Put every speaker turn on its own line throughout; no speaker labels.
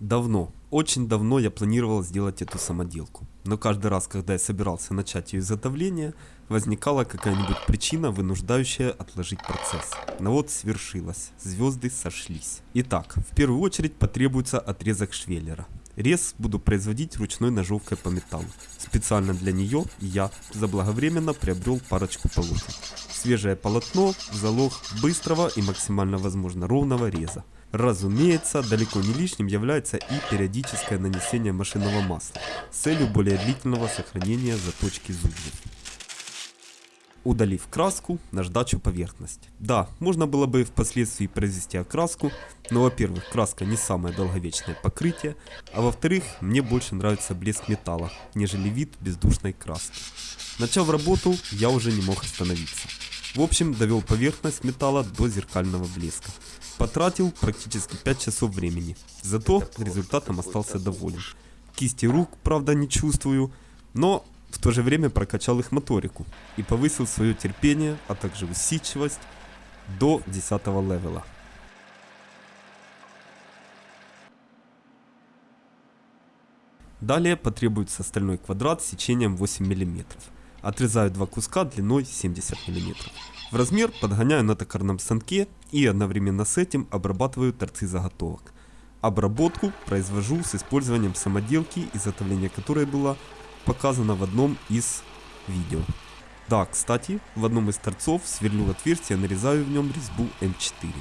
Давно, очень давно я планировал сделать эту самоделку. Но каждый раз, когда я собирался начать ее изготовление, возникала какая-нибудь причина, вынуждающая отложить процесс. Но вот свершилось, звезды сошлись. Итак, в первую очередь потребуется отрезок швеллера. Рез буду производить ручной ножовкой по металлу. Специально для нее я заблаговременно приобрел парочку полотен. Свежее полотно – залог быстрого и максимально возможно ровного реза. Разумеется, далеко не лишним является и периодическое нанесение машинного масла с целью более длительного сохранения заточки зубьев. Удалив краску, наждачу поверхность. Да, можно было бы впоследствии произвести окраску, но во-первых, краска не самое долговечное покрытие, а во-вторых, мне больше нравится блеск металла, нежели вид бездушной краски. Начав работу, я уже не мог остановиться. В общем, довел поверхность металла до зеркального блеска. Потратил практически 5 часов времени, зато результатом остался доволен. Кисти рук, правда, не чувствую, но в то же время прокачал их моторику и повысил свое терпение, а также усидчивость до 10 левела. Далее потребуется стальной квадрат с сечением 8 мм. Отрезаю два куска длиной 70 мм. В размер подгоняю на токарном станке и одновременно с этим обрабатываю торцы заготовок. Обработку произвожу с использованием самоделки, изготовление которой было показано в одном из видео. Да, кстати, в одном из торцов сверлю отверстие, нарезаю в нем резьбу М4.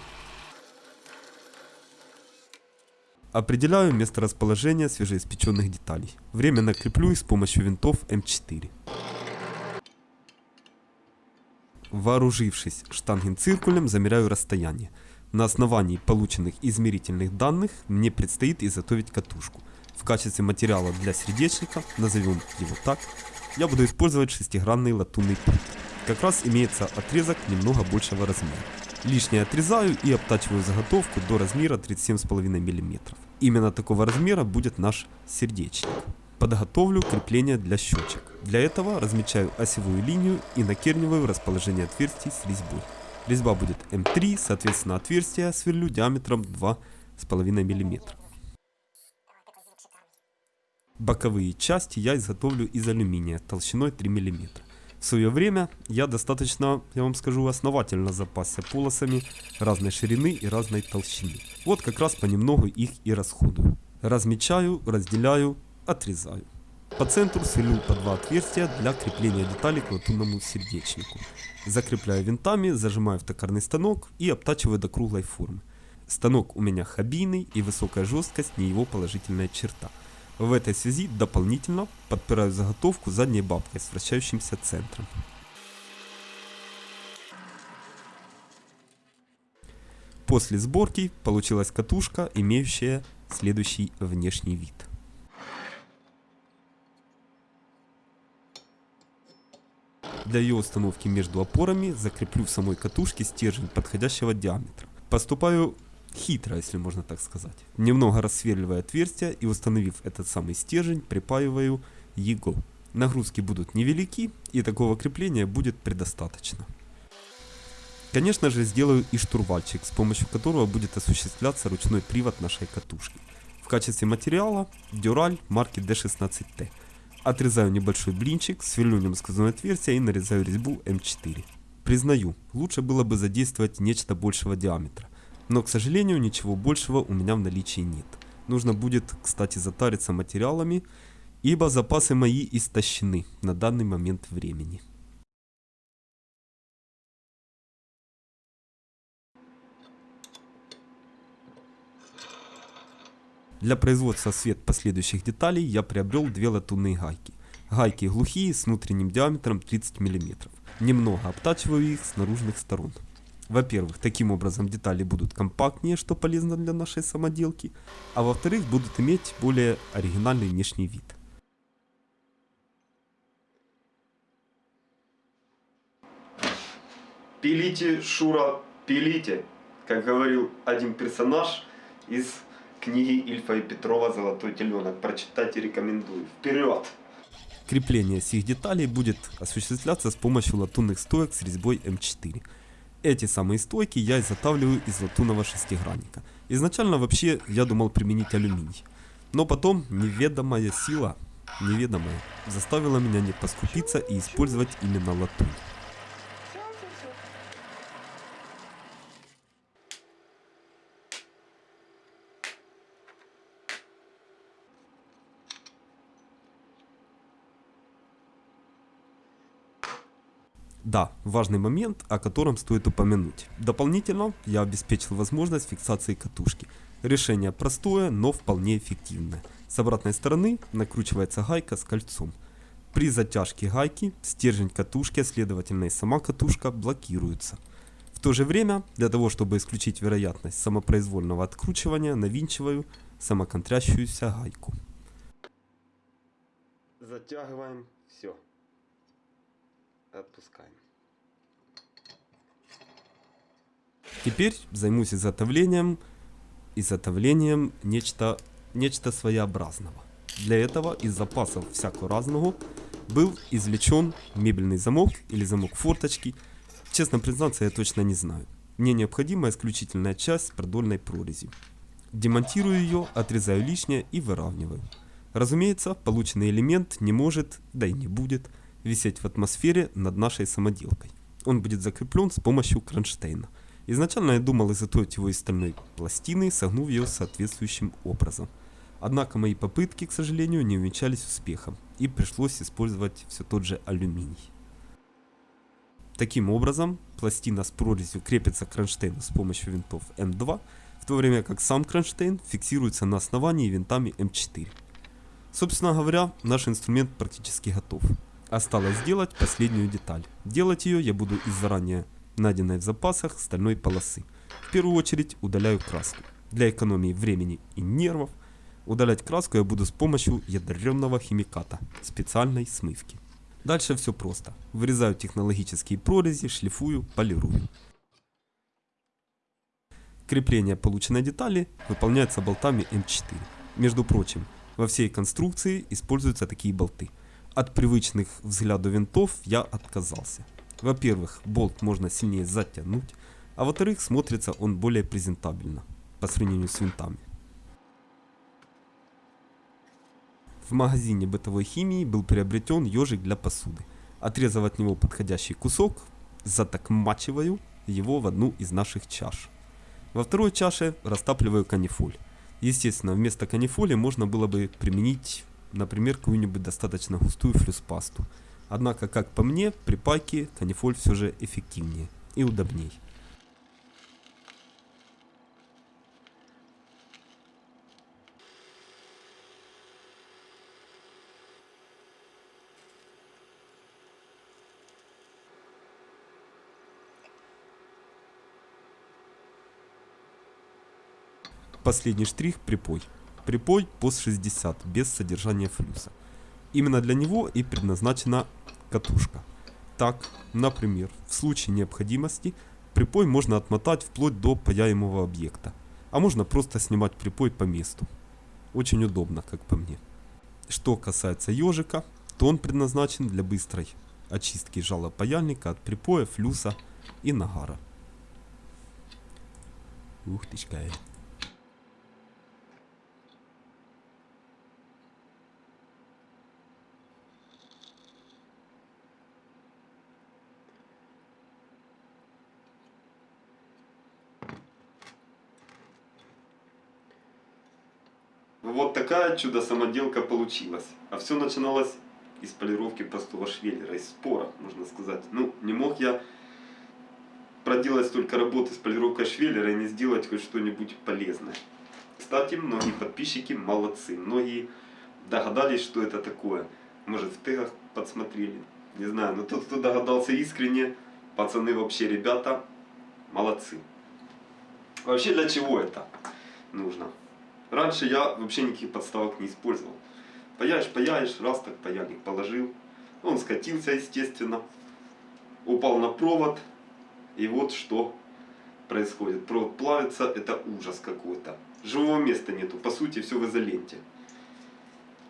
Определяю место расположения свежеиспеченных деталей. Временно креплю их с помощью винтов М4. Вооружившись штангенциркулем, замеряю расстояние. На основании полученных измерительных данных мне предстоит изготовить катушку. В качестве материала для сердечника, назовем его так, я буду использовать шестигранный латунный путь. Как раз имеется отрезок немного большего размера. Лишнее отрезаю и обтачиваю заготовку до размера 37,5 мм. Именно такого размера будет наш сердечник. Подготовлю крепление для щечек. Для этого размечаю осевую линию и накерниваю расположение отверстий с резьбой. Резьба будет М3, соответственно отверстие сверлю диаметром 2,5 мм. Боковые части я изготовлю из алюминия толщиной 3 мм. В свое время я достаточно, я вам скажу, основательно запасся полосами разной ширины и разной толщины. Вот как раз понемногу их и расходую. Размечаю, разделяю, отрезаю. По центру сверлю по два отверстия для крепления деталей к латунному сердечнику. Закрепляю винтами, зажимаю в токарный станок и обтачиваю до круглой формы. Станок у меня хабийный и высокая жесткость не его положительная черта. В этой связи дополнительно подпираю заготовку задней бабкой с вращающимся центром. После сборки получилась катушка, имеющая следующий внешний вид. Для ее установки между опорами закреплю в самой катушке стержень подходящего диаметра. Поступаю хитро, если можно так сказать. Немного рассверливая отверстие и установив этот самый стержень, припаиваю его. Нагрузки будут невелики и такого крепления будет предостаточно. Конечно же сделаю и штурвальчик, с помощью которого будет осуществляться ручной привод нашей катушки. В качестве материала дюраль марки D16T. Отрезаю небольшой блинчик, сверлю нем сквозное отверстие и нарезаю резьбу М4. Признаю, лучше было бы задействовать нечто большего диаметра. Но, к сожалению, ничего большего у меня в наличии нет. Нужно будет, кстати, затариться материалами, ибо запасы мои истощены на данный момент времени. Для производства свет последующих деталей я приобрел две латунные гайки. Гайки глухие с внутренним диаметром 30 мм. Немного обтачиваю их с наружных сторон. Во-первых, таким образом детали будут компактнее, что полезно для нашей самоделки, а во-вторых, будут иметь более оригинальный внешний вид.
Пилите, Шура, пилите, как говорил один персонаж из книги Ильфа и Петрова «Золотой теленок». Прочитать рекомендую. Вперед!
Крепление всех деталей будет осуществляться с помощью латунных стоек с резьбой М4. Эти самые стойки я изготавливаю из латунного шестигранника. Изначально вообще я думал применить алюминий. Но потом неведомая сила, неведомая, заставила меня не поскупиться и использовать именно латунь. Да, важный момент, о котором стоит упомянуть. Дополнительно я обеспечил возможность фиксации катушки. Решение простое, но вполне эффективное. С обратной стороны накручивается гайка с кольцом. При затяжке гайки стержень катушки, следовательно и сама катушка блокируются. В то же время, для того чтобы исключить вероятность самопроизвольного откручивания, навинчиваю самоконтрящуюся гайку.
Затягиваем все. Отпускаем.
Теперь займусь изготовлением, изготовлением нечто, нечто своеобразного. Для этого из запасов всякого разного был извлечен мебельный замок или замок форточки. Честно признаться, я точно не знаю. Мне необходима исключительная часть с продольной прорезью. Демонтирую ее, отрезаю лишнее и выравниваю. Разумеется, полученный элемент не может, да и не будет, висеть в атмосфере над нашей самоделкой. Он будет закреплен с помощью кронштейна. Изначально я думал изготовить его из стальной пластины, согнув ее соответствующим образом. Однако мои попытки, к сожалению, не увенчались успехом, и пришлось использовать все тот же алюминий. Таким образом, пластина с прорезью крепится к кронштейну с помощью винтов М2, в то время как сам кронштейн фиксируется на основании винтами М4. Собственно говоря, наш инструмент практически готов. Осталось сделать последнюю деталь. Делать ее я буду из заранее найденной в запасах стальной полосы. В первую очередь удаляю краску. Для экономии времени и нервов удалять краску я буду с помощью ядерного химиката, специальной смывки. Дальше все просто. Вырезаю технологические прорези, шлифую, полирую. Крепление полученной детали выполняется болтами М4. Между прочим, во всей конструкции используются такие болты. От привычных взгляду винтов я отказался. Во-первых, болт можно сильнее затянуть, а во-вторых, смотрится он более презентабельно по сравнению с винтами. В магазине бытовой химии был приобретен ежик для посуды. Отрезав от него подходящий кусок, затокмачиваю его в одну из наших чаш. Во второй чаше растапливаю канифоль. Естественно, вместо канифоли можно было бы применить, например, какую-нибудь достаточно густую флюспасту. Однако, как по мне, при пайке канифоль все же эффективнее и удобней. Последний штрих – припой. Припой POS 60 без содержания флюса. Именно для него и предназначена катушка. Так, например, в случае необходимости припой можно отмотать вплоть до паяемого объекта, а можно просто снимать припой по месту. Очень удобно, как по мне. Что касается ежика, то он предназначен для быстрой очистки жала паяльника от припоя, флюса и нагара. Ух ты, какая.
Вот такая чудо-самоделка получилась. А все начиналось из полировки простого швеллера, из спора, можно сказать. Ну, не мог я проделать столько работы с полировкой швеллера и не сделать хоть что-нибудь полезное. Кстати, многие подписчики молодцы. Многие догадались, что это такое. Может, в тегах подсмотрели. Не знаю, но тот, кто догадался искренне, пацаны вообще, ребята, молодцы. Вообще, для чего это нужно? Раньше я вообще никаких подставок не использовал. Паяешь, паяешь, раз так паяльник положил. Он скатился, естественно. Упал на провод. И вот что происходит. Провод плавится, это ужас какой-то. Живого места нету, по сути все в изоленте.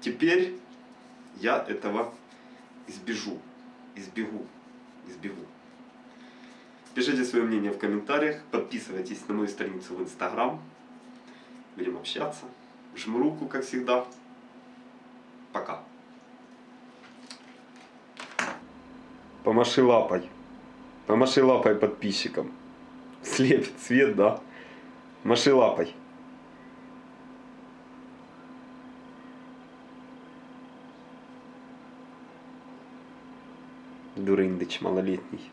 Теперь я этого избежу. Избегу. Избегу. Пишите свое мнение в комментариях, подписывайтесь на мою страницу в Инстаграм. Будем общаться. Жму руку, как всегда. Пока. Помаши лапой. Помаши лапой подписчикам. Слепит свет, да? Маши лапой. Дурындыч малолетний.